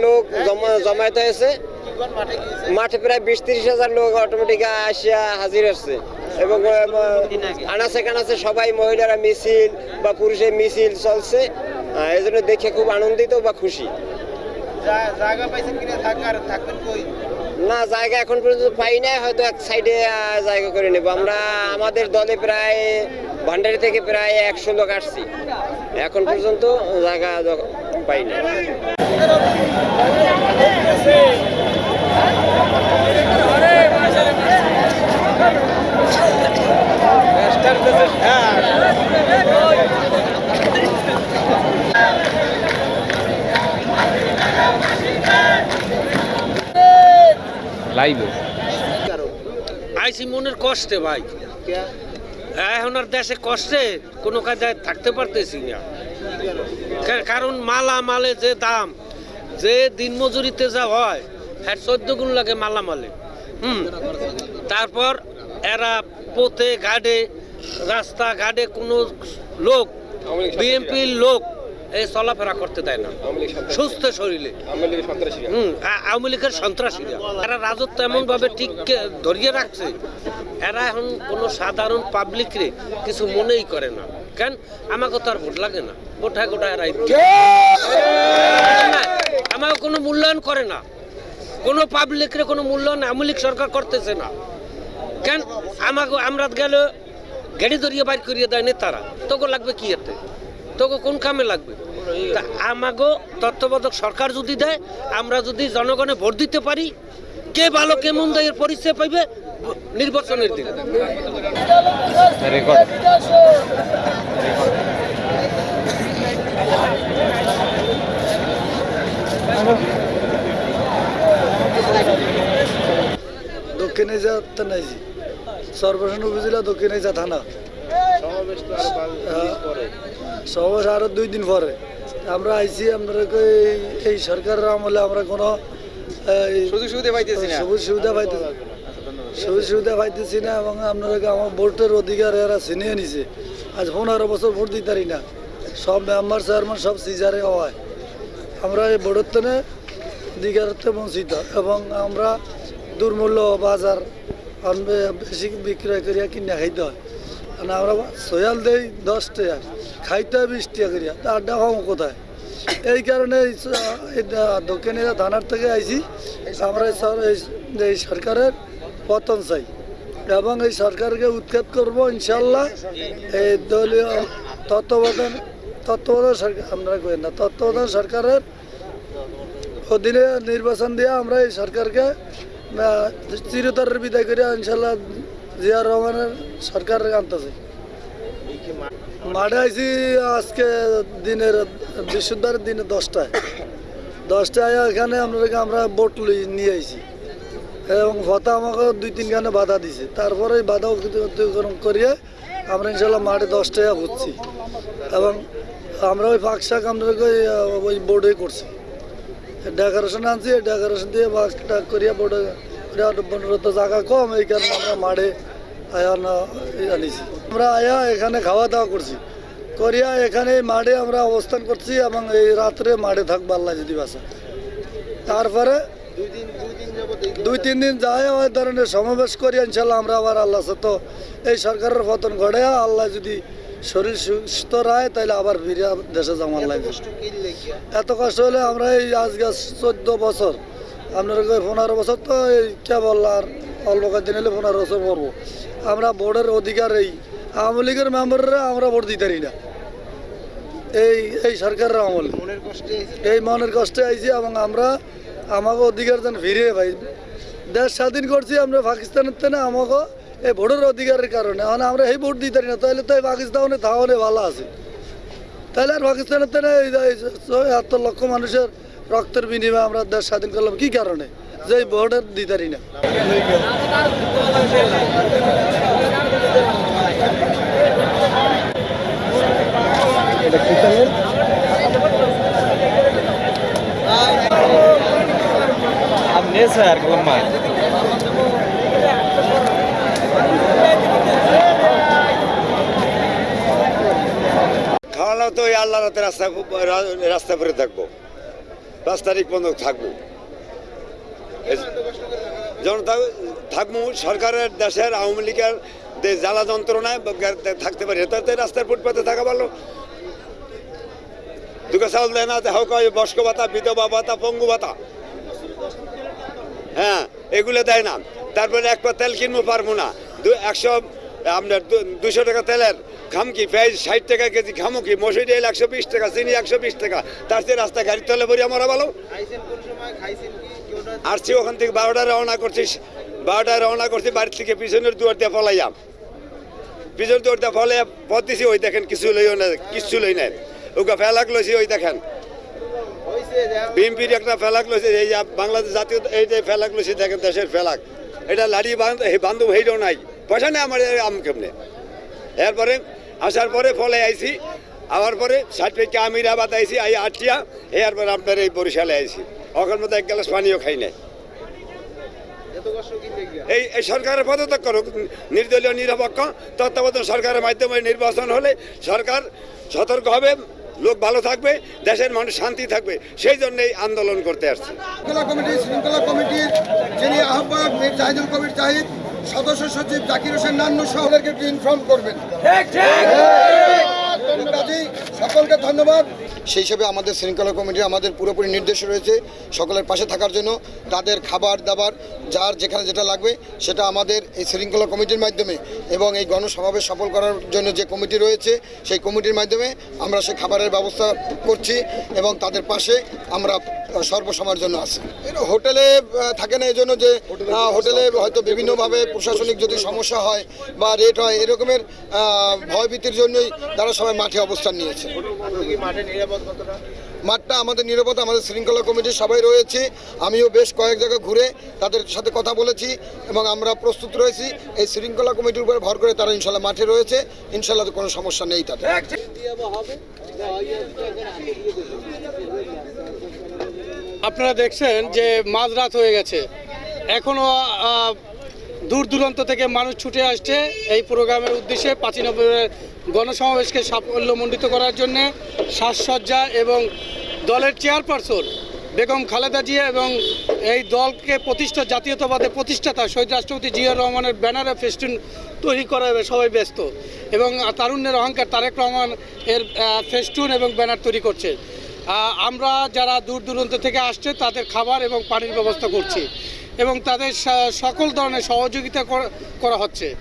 লোক জমা- জমায়েত হয়েছে। মাঠে প্রায় বিশ তিরিশ হাজার লোক অটোমেটিক আসিয়া হাজির হচ্ছে। এবং আনাচে কানাচে সবাই মহিলারা মিছিল বা পুরুষের মিছিল চলছে। এই জন্য দেখে খুব আনন্দিত বা খুশি। জায়গা পাইছেন কিনা থাকার থাকবেন কই? না, জায়গা এখন পর্যন্ত পাই নাই, হয়তো এক সাইডে জায়গা করে নেব। আমরা আমাদের দলে প্রায় ভান্ডারি থেকে প্রায় একশো লোক আসছি। এখন পর্যন্ত জায়গা পাই না লাইভে আইসি মনের কষ্টে ভাই। এখন আর দেশে কষ্টে কোনো কাজে থাকতে পারতেছি না। কারণ মালা মালে যে দাম যে দিন মজুরিতে যা হয় হ্যাঁ চোদ্দ গুণ লাগে মালা মালে হুম তারপর এরা পথে ঘাটে রাস্তা ঘাটে কোনো লোক বিএনপির লোক এই চলাফেরা করতে দেয় না। সুস্থ শরীরে। আওয়ামী লীগের সন্ত্রাসীরা। এরা রাজত্ব এমন ভাবে ঠিক ধরিয়ে রাখছে, এরা এখন কোনো সাধারণ পাবলিকরে কিছু মনেই করে না। কেন? আমাকে তো আর ভোট লাগে না। গোটা গোটা এরাই আমাকে কোনো মূল্যায়ন করে না। কোনো পাবলিকরে কোনো মূল্যায়ন আওয়ামী লীগ সরকার করতেছে না। কেন? আমাকে আমরা গেলে গাড়ি ধরিয়ে বাইর করিয়ে দেয় নেতারা তোকে লাগবে কি এতে? তোকে কোন কামে লাগবে? আমাগো তত্ত্বাবধায়ক সরকার যদি দেয় আমরা যদি জনগণে ভোট দিতে পারি কে ভালো কে মন্দ এর পরিচয় পাইবে? নির্বাচনের দিন দক্ষিণ এজা থানাইজি সর্বসান উপজেলা দক্ষিণ এজা থানা। সমাবেশ আরও দুই দিন পরে। আমরা আইছি আমরা এই- এই সরকারের আমলে আমরা কোনো সুযোগ সুবিধা পাইতেছি না। সবুজ সুবিধা পাইতেছি সবুজ সুবিধা পাইতেছি না এবং আপনারা আমার ভোটের অধিকার এরা ছিনিয়ে নিছে? আজ পনেরো বছর ভোট দিতে পারি না। সব মেম্বার চেয়ারম্যান সব সিজারে হয়। আমরা এই ভোটের তেনে বঞ্চিত এবং আমরা দুর্মূল্য বাজার বেশি বিক্রয় করিয়া কিনে খাইতে হয়। আমরা সয়াল দেই খাইতে করিয়া আড্ডা কোথায়? এই কারণে থানার থেকে আইছি এই সর- এই- এই সরকারের পতন চাই। এবং এই সরকারকে উৎখাত করব ইনশাল্লাহ এই দলীয় তত্ত্বাবধান তত্ত্বাবধান সরকার, আমরা কই না, তত্ত্বাবধান সরকারের অধীনে নির্বাচন দিয়ে আমরা এই সরকারকে চিরতরের বিদায় করে ইনশাল্লাহ জিয়া রহমানের সরকার আনতেছে। মাঠে আইছি আজকে দিনের বৃহস্পতিবার দিনে দশটায়। দশটায় এখানে আপনাদেরকে আমরা বোট নিয়ে আইছি। এবং ভতা আমাকে দুই তিন গানে বাধা দিছে। তারপরে বাধা অতিক্রম করিয়ে আমরা ইনশাল্লাহ মাঠে দশটায় বুঝছি এবং আমরা ওই ফাঁক শাক আপনাদেরকে ওই, বোর্ডে করছি। ডেকোরেশন আনছি ডেকোরেশন দিয়ে ফাঁক টাক করিয়া বোর্ডে বনরত জায়গা কম এই কারণে আমরা মাঠে আয়া না আনিছি আমরা আয়া এখানে খাওয়া দাওয়া করছি। করিয়া এখানে মাঠে আমরা অবস্থান করছি এবং এই রাত্রে মাঠে থাকব আল্লাহ যদি বাসা। তারপরে দুই তিন দিন যায় ওই ধরনের সমাবেশ করি ইনশাল্লাহ আমরা আবার আল্লাহ সত্য এই সরকারের পতন ঘটে আল্লাহ যদি শরীর সুস্থ রায় তাহলে আবার ফিরে দেশে জমা লাগবে এত কষ্ট হলে আমরা এই আজকে চোদ্দ বছর আপনার পনেরো বছর তো এই কেবল আর অল্প কয়েকদিন হলে পনেরো বছর পড়ব আমরা ভোটের অধিকার এই আওয়ামী লীগের মেম্বাররা আমরা ভোট দিতে পারি না। এই এই সরকারের আমল। এই মনের কষ্টে আইছি এবং আমরা আমাকে অধিকার যেন ফিরিয়ে পাই। দেশ স্বাধীন করছি আমরা পাকিস্তানের থেকে আমাকে এই ভোটের অধিকারের কারণে। মানে আমরা এই ভোট দিতে পারি না তাহলে তো এই পাকিস্তানে থাওয়ানে ভালো আছে। তাহলে আর পাকিস্তানের থেকে এত লক্ষ মানুষের রক্তের বিনিময়ে আমরা দেশ স্বাধীন করলাম। কি কারণে? যে ভোটের দিতে পারি না। Amnesia lemah. ওই আল্লাহ রাতে রাস্তা রাস্তা পরে থাকব। পাঁচ তারিখ পর্যন্ত থাকব। জনতা থাকব সরকারের দেশের আওয়ামী লীগের জ্বালা যন্ত্রণায় থাকতে পারি তাতে রাস্তার ফুটপাতে থাকা ভালো। দুটো চাউল দেয় না হোক বস্ক ভাতা, বিধবা ভাতা, পঙ্গু ভাতা। হ্যাঁ এগুলো দেয় না। তারপরে এক পা তেল কিনবো পারব না। একশো আপনার দুশো টাকা তেলের খাম কি, পেঁয়াজ ষাট টাকা কেজি খামো কি, মসুরি ডাল একশো বিশ টাকা, চিনি একশো বিশ টাকা। তার চেয়ে রাস্তা গাড়ি তলে ভরি আমরা ভালো। আসছি ওখান থেকে বারোটায় রওনা করছিস বারোটায় রওনা করছি বাড়ির থেকে পিছনের দুয়ার দিয়ে ফলাইয়াম পিছনের দুয়ার দিয়ে ফলে পথ দিছি ওই দেখেন কিছু লইও না কিছু লই নাই। ওকে ফেলাক লইছি, ওই দেখেন। বিএনপির একটা ফেলাক লইছে, এই বাংলাদেশ জাতীয়, এই যে ফেলাক লইছে, দেখেন দেশের ফেলাক। এটা লাড়ি বান্ধ- এই বান্ধব হইটাও নাই। পয়সা নেই আমার আম কেমনে? এরপরে আসার পরে ফলে আইছি আবার পরে পেকে আমিরাবাদ আইছি, আই আটিয়া এরপরে আপনার এই বরিশালে আইছি। ওখান মধ্যে এক গ্লাস পানিও খাই নাই। এই এই সরকারের পদত্যাগ করুক নির্দলীয় নিরপেক্ষ তত্ত্বাবধান সরকারের মাধ্যমে নির্বাচন হলে সরকার সতর্ক হবে লোক ভালো থাকবে দেশের মানুষ শান্তি থাকবে। সেই জন্যই আন্দোলন করতে আসছে। শৃঙ্খলা কমিটি শৃঙ্খলা কমিটির যিনি আহ্বায়ক মীর জাহিদুল কবির জাহিদ সদস্য সচিব জাকির হোসেন নান্নু সহদেরকে একটু ইনফর্ম করবেন। সকলকে ধন্যবাদ। সেই হিসেবে আমাদের শৃঙ্খলা কমিটির আমাদের পুরোপুরি নির্দেশ রয়েছে সকলের পাশে থাকার জন্য। তাদের খাবার দাবার, যার যেখানে যেটা লাগবে, সেটা আমাদের এই শৃঙ্খলা কমিটির মাধ্যমে এবং এই গণসমাবেশ সফল করার জন্য যে কমিটি রয়েছে, সেই কমিটির মাধ্যমে আমরা সে খাবারের ব্যবস্থা করছি এবং তাদের পাশে আমরা সর্বসময়ের জন্য আছে। হোটেলে থাকে না এই জন্য যে হোটেলে হয়তো বিভিন্নভাবে প্রশাসনিক যদি সমস্যা হয় বা রেট হয়, এরকমের ভয়ভীতির জন্যই তারা সবাই মাঠে অবস্থান নিয়েছে। নিরাপদ মাঠটা আমাদের নিরাপত্তা আমাদের শৃঙ্খলা কমিটির সবাই রয়েছে। আমিও বেশ কয়েক জায়গায় ঘুরে তাদের সাথে কথা বলেছি এবং আমরা প্রস্তুত রয়েছি। এই শৃঙ্খলা কমিটির উপরে ভর করে তারা ইনশাল্লাহ মাঠে রয়েছে। ইনশাল্লাহ কোনো সমস্যা নেই তাদের। আপনারা দেখছেন যে মাঝরাত হয়ে গেছে। এখনও দূর দূরান্ত থেকে মানুষ ছুটে আসছে এই প্রোগ্রামের উদ্দেশ্যে নভেম্বরের গণসমাবেশকে সাফল্যমণ্ডিত করার জন্য সাজসজ্জা এবং দলের চেয়ারপারসন বেগম খালেদা জিয়া এবং এই দলকে প্রতিষ্ঠা, জাতীয়তাবাদে প্রতিষ্ঠাতা শহীদ রাষ্ট্রপতি জিয়া রহমানের ব্যানারে ফেস্টুন তৈরি করা সবাই ব্যস্ত। এবং তারুণ্যের অহংকার তারেক রহমান এর ফেস্টুন এবং ব্যানার তৈরি করছে। আমরা যারা দূর দূরান্ত থেকে আসছে, তাদের খাবার এবং পানির ব্যবস্থা করছি এবং তাদের সকল ধরনের সহযোগিতা করা- হচ্ছে।